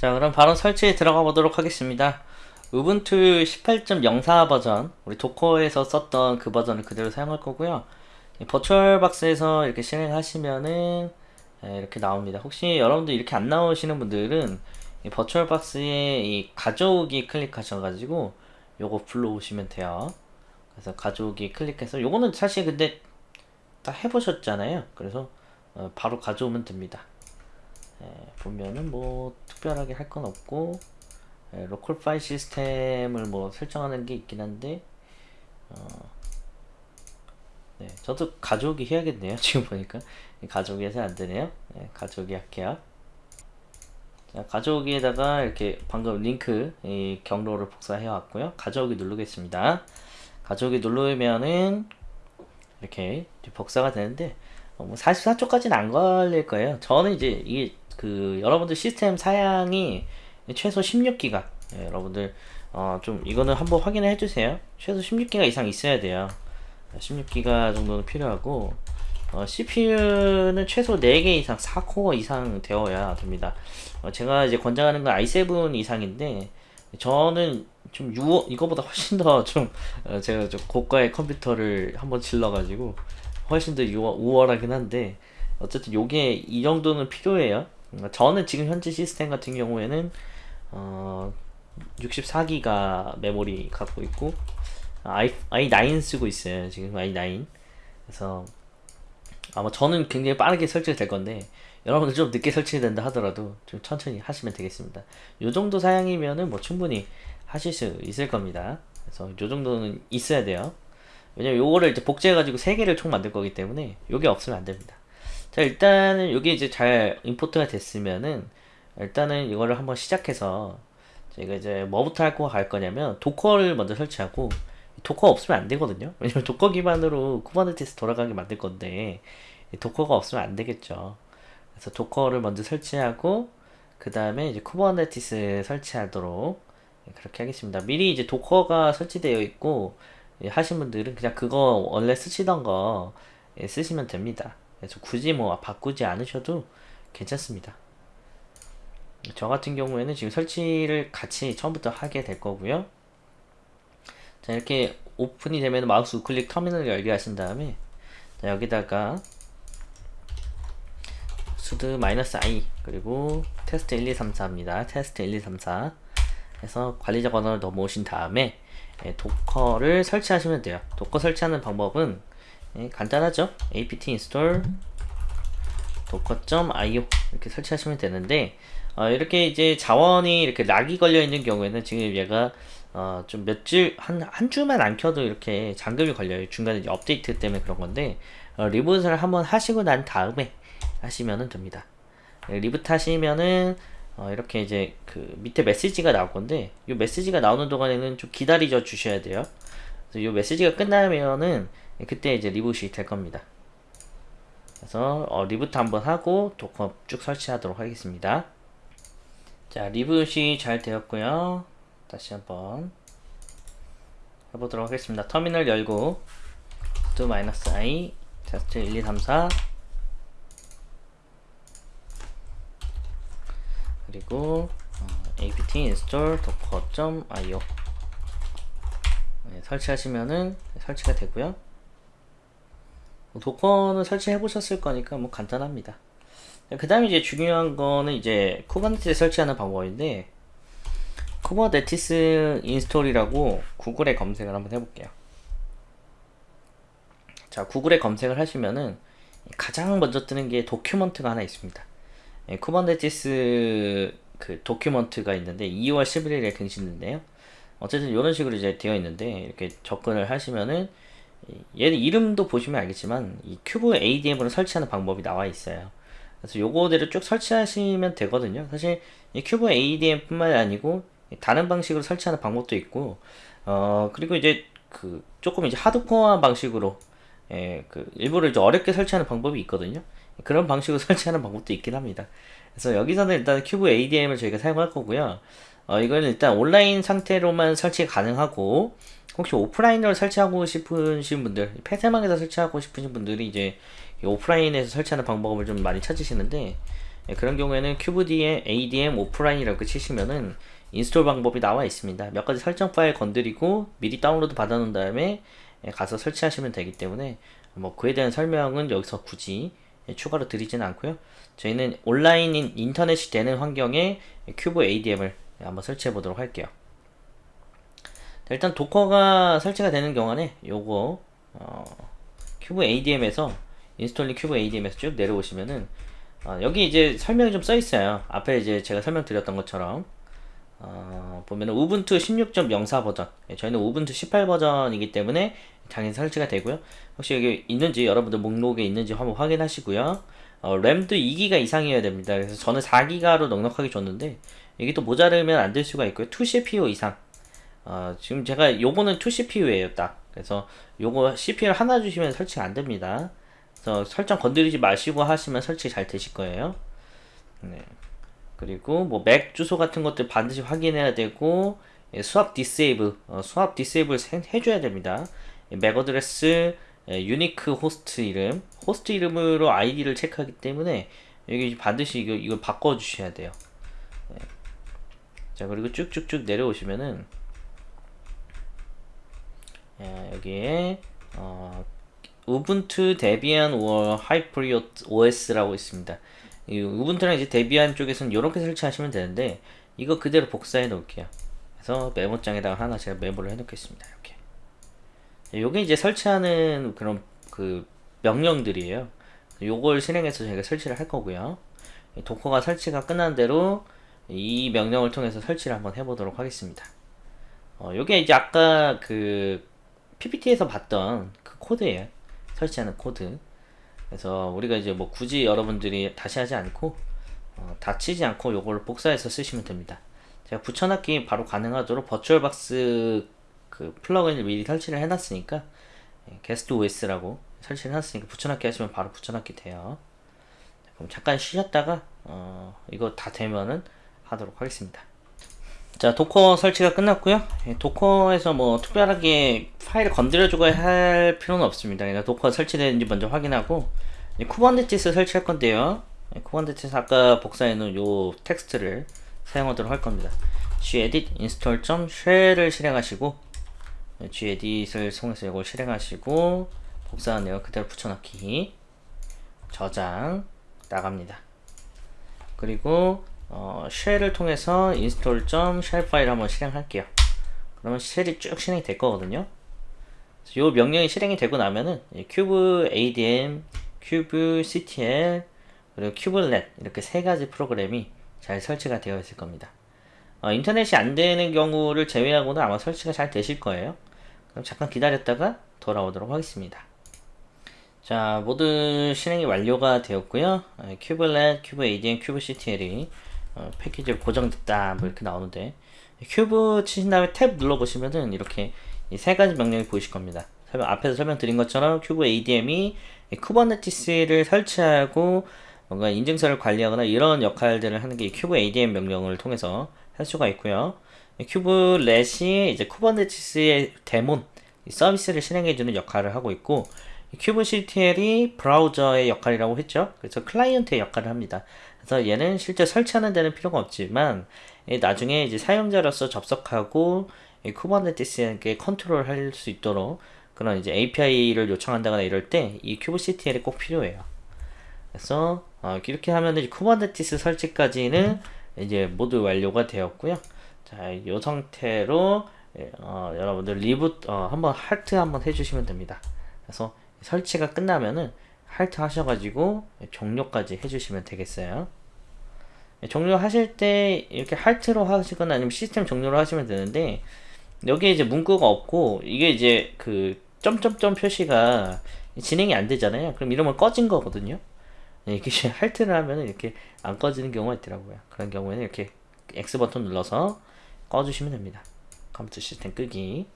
자 그럼 바로 설치에 들어가 보도록 하겠습니다. 우분투 18.04 버전 우리 도커에서 썼던 그 버전을 그대로 사용할 거고요. 이 버추얼박스에서 이렇게 실행하시면은 예, 이렇게 나옵니다. 혹시 여러분들 이렇게 안 나오시는 분들은 이 버추얼박스에 이 가져오기 클릭하셔가지고 요거 불러오시면 돼요. 그래서 가져오기 클릭해서 요거는 사실 근데 다 해보셨잖아요. 그래서 어, 바로 가져오면 됩니다. 예, 보면은 뭐 특별하게 할 건 없고 예, 로컬 파일 시스템을 뭐 설정하는 게 있긴 한데 어, 네, 저도 가져오기 해야겠네요. 지금 보니까. 가져오기 해서 안되네요. 네, 가져오기 할게요. 자, 가져오기에다가 이렇게 방금 링크 이 경로를 복사해 왔고요. 가져오기 누르겠습니다. 가져오기 누르면은 이렇게 복사가 되는데 어, 뭐 44초까지는 안 걸릴 거예요. 저는 이제 이게 그 여러분들 시스템 사양이 최소 16기가. 예, 여러분들 어, 좀 이거는 한번 확인해 주세요. 최소 16기가 이상 있어야 돼요. 16기가 정도는 필요하고 어, CPU는 최소 4개 이상 4코어 이상 되어야 됩니다. 어, 제가 이제 권장하는 건 i7 이상인데 저는 좀 6, 이거보다 훨씬 더좀 어, 제가 좀 고가의 컴퓨터를 한번 질러 가지고 훨씬 더 우월 하긴 한데 어쨌든 요게 이 정도는 필요해요. 저는 지금 현재 시스템 같은 경우에는 어, 64기가 메모리 갖고 있고 i, i9 쓰고 있어요. 지금 i9 그래서 아마 저는 굉장히 빠르게 설치가 될 건데 여러분들 좀 늦게 설치된다 하더라도 좀 천천히 하시면 되겠습니다. 요 정도 사양이면은 뭐 충분히 하실 수 있을 겁니다. 그래서 요 정도는 있어야 돼요 왜냐면 요거를 이제 복제해 가지고 3개를 총 만들 거기 때문에 요게 없으면 안 됩니다. 자 일단은 여기 이제 잘 import가 됐으면은 일단은 이거를 한번 시작해서 제가 이제 뭐부터 할거갈 거냐면 Docker를 먼저 설치하고 Docker 없으면 안 되거든요. 왜냐면 Docker 기반으로 Kubernetes 돌아가게 만들 건데 도커가 없으면 안 되겠죠. 그래서 Docker를 먼저 설치하고 그 다음에 이제 Kubernetes 설치하도록 그렇게 하겠습니다. 미리 이제 도커가 설치되어 있고 하신 분들은 그냥 그거 원래 쓰시던 거 쓰시면 됩니다. 그래서 굳이 뭐 바꾸지 않으셔도 괜찮습니다. 저 같은 경우에는 지금 설치를 같이 처음부터 하게 될 거고요. 자 이렇게 오픈이 되면 마우스 우클릭 터미널을 열게 하신 다음에 자, 여기다가 sudo 마이너스 i 그리고 테스트 1234입니다. 테스트 1234 해서 관리자 권한으로 넘어오신 다음에 예, Docker를 설치하시면 돼요 Docker 설치하는 방법은 예, 간단하죠 apt install docker.io 이렇게 설치하시면 되는데 어, 이렇게 이제 자원이 이렇게 lock이 걸려 있는 경우에는 지금 얘가 어, 좀몇 주, 한, 한 주만 안 켜도 이렇게 잠금이 걸려요. 중간에 업데이트 때문에 그런 건데, 어, reboot를 한번 하시고 난 다음에 하시면 됩니다. 네, reboot 하시면은, 어, 이렇게 이제 그 밑에 메시지가 나올 건데, 이 메시지가 나오는 동안에는 좀 기다리져 주셔야 돼요. 그래서 이 메시지가 끝나면은, 그때 이제 reboot이 될 겁니다. 그래서 어, reboot 한번 하고 Docker 쭉 설치하도록 하겠습니다. 자 reboot이 잘 되었고요. 다시 한번 해보도록 하겠습니다. 터미널 열고 sudo -i 테스트 1234 그리고 어, apt install docker.io 네, 설치하시면은 설치가 되고요. Docker는 설치해 보셨을 거니까 뭐 간단합니다. 그 다음에 이제 중요한 거는 이제 Kubernetes 설치하는 방법인데 Kubernetes install이라고 구글에 검색을 한번 해볼게요. 자 구글에 검색을 하시면은 가장 먼저 뜨는 게 document가 하나 있습니다 예, Kubernetes 그 document가 있는데 2월 11일에갱신된데요 어쨌든 이런 식으로 이제 되어 있는데 이렇게 접근을 하시면은 얘는 이름도 보시면 알겠지만 이 kubeadm으로 설치하는 방법이 나와 있어요. 그래서 요거대로 쭉 설치하시면 되거든요. 사실 이 kubeadm 뿐만 아니고 다른 방식으로 설치하는 방법도 있고 어 그리고 이제 그 조금 이제 하드코어한 방식으로 예, 그 일부러 이제 어렵게 설치하는 방법이 있거든요. 그런 방식으로 설치하는 방법도 있긴 합니다. 그래서 여기서는 일단 kubeadm을 저희가 사용할 거고요. 어, 이거는 일단 온라인 상태로만 설치가 가능하고 혹시 오프라인으로 설치하고 싶으신 분들 폐쇄망에서 설치하고 싶으신 분들이 이제 오프라인에서 설치하는 방법을 좀 많이 찾으시는데 예, 그런 경우에는 큐브D에 ADM 오프라인이라고 치시면은 install 방법이 나와 있습니다. 몇 가지 설정 파일 건드리고 미리 다운로드 받아놓은 다음에 예, 가서 설치하시면 되기 때문에 뭐 그에 대한 설명은 여기서 굳이 예, 추가로 드리지는 않고요. 저희는 온라인 인터넷이 되는 환경에 kubeadm을 한번 설치해 보도록 할게요. 일단 도커가 설치가 되는 경우는 요거 어, kubeadm에서 installing kubeadm에서 쭉 내려오시면은 어, 여기 이제 설명이 좀 써 있어요. 앞에 이제 제가 설명드렸던 것처럼 어, 보면은 Ubuntu 16.04 버전. 예, 저희는 Ubuntu 18 버전이기 때문에 당연히 설치가 되고요. 혹시 여기 있는지 여러분들 목록에 있는지 한번 확인하시고요. 어, 램도 2기가 이상이어야 됩니다. 그래서 저는 4기가로 넉넉하게 줬는데 이게 또 모자르면 안 될 수가 있고요. 2CPU 이상. 어, 지금 제가 요거는 2CPU에요 딱. 그래서 요거 CPU를 하나 주시면 설치가 안 됩니다. 그래서 설정 건드리지 마시고 하시면 설치 잘 되실 거예요. 네. 그리고 뭐 MAC 주소 같은 것들 반드시 확인해야 되고 예, swap disable 어, swap disable 해줘야 됩니다. MAC address 예, unique 호스트 이름 호스트 이름으로 아이디를 체크하기 때문에 여기 반드시 이거, 이걸 바꿔 주셔야 돼요. 예. 자 그리고 쭉쭉쭉 내려오시면은 예, 여기에 어, Ubuntu Debian or HypriotOS라고 있습니다. 이 Ubuntu랑 이제 Debian 쪽에서는 이렇게 설치하시면 되는데 이거 그대로 복사해 놓을게요. 그래서 메모장에다가 하나 제가 메모를 해 놓겠습니다. 이렇게. 요게 이제 설치하는 그런 그 명령들이에요. 요걸 실행해서 저희가 설치를 할 거고요. 도커가 설치가 끝난 대로 이 명령을 통해서 설치를 한번 해보도록 하겠습니다. 어, 요게 이제 아까 그 PPT에서 봤던 그 코드예요. 설치하는 코드 그래서 우리가 이제 뭐 굳이 여러분들이 다시 하지 않고 어, 다치지 않고 요걸 복사해서 쓰시면 됩니다. 제가 붙여넣기 바로 가능하도록 VirtualBox 그 플러그인을 미리 설치를 해놨으니까 게스트 OS라고 설치를 해놨으니까 붙여넣기 하시면 바로 붙여넣기 돼요. 그럼 잠깐 쉬셨다가 어, 이거 다 되면은 하도록 하겠습니다 자 Docker 설치가 끝났고요. Docker에서 뭐 특별하게 파일을 건드려주고 할 필요는 없습니다. 그러니까 Docker 설치되는지 먼저 확인하고 Kubernetes 설치할 건데요. Kubernetes 아까 복사해 놓은 요 텍스트를 사용하도록 할 겁니다. gedit install.shell을 실행하시고 gedit을 통해서 이걸 실행하시고 복사한 내용 그대로 붙여넣기. 저장 나갑니다. 그리고 어, shell을 통해서 install.shell 파일 한번 실행할게요. 그러면 shell이 쭉 실행이 될 거거든요. 이 명령이 실행이 되고 나면은 kubeadm, kubectl, 그리고 kubelet 이렇게 세 가지 프로그램이 잘 설치가 되어 있을 겁니다. 어, 인터넷이 안 되는 경우를 제외하고는 아마 설치가 잘 되실 거예요. 그럼 잠깐 기다렸다가 돌아오도록 하겠습니다. 자, 모두 실행이 완료가 되었고요. kubelet, kubeadm, kubectl이 어, 패키지가 고정됐다 뭐 이렇게 나오는데 kube 치신 다음에 탭 눌러보시면은 이렇게 이 세 가지 명령이 보이실 겁니다. 설명, 앞에서 설명드린 것처럼 kubeadm이 Kubernetes를 설치하고 뭔가 인증서를 관리하거나 이런 역할들을 하는 게 kubeadm 명령을 통해서 할 수가 있고요. kubelet이 이제 Kubernetes의 daemon 서비스를 실행해주는 역할을 하고 있고 kubectl이 브라우저의 역할이라고 했죠. 그래서 클라이언트의 역할을 합니다. 그래서 얘는 실제 설치하는 데는 필요가 없지만 나중에 이제 사용자로서 접속하고 Kubernetes에게 컨트롤 할 수 있도록 그런 이제 API를 요청한다거나 이럴 때 이 kubectl이 꼭 필요해요. 그래서 어, 이렇게 하면 이제 Kubernetes 설치까지는 이제 모두 완료가 되었고요. 자, 이 상태로 어, 여러분들 reboot 어, 한번 halt 한번 해주시면 됩니다. 그래서 설치가 끝나면은 halt 하셔가지고 종료까지 해주시면 되겠어요. 종료하실 때 이렇게 halt로 하시거나 아니면 시스템 종료로 하시면 되는데 여기에 이제 문구가 없고 이게 이제 그 점점점 표시가 진행이 안 되잖아요. 그럼 이러면 꺼진 거거든요. 이렇게 할트를 하면 이렇게 안 꺼지는 경우가 있더라고요. 그런 경우에는 이렇게 X 버튼 눌러서 꺼주시면 됩니다. 컴퓨터 시스템 끄기.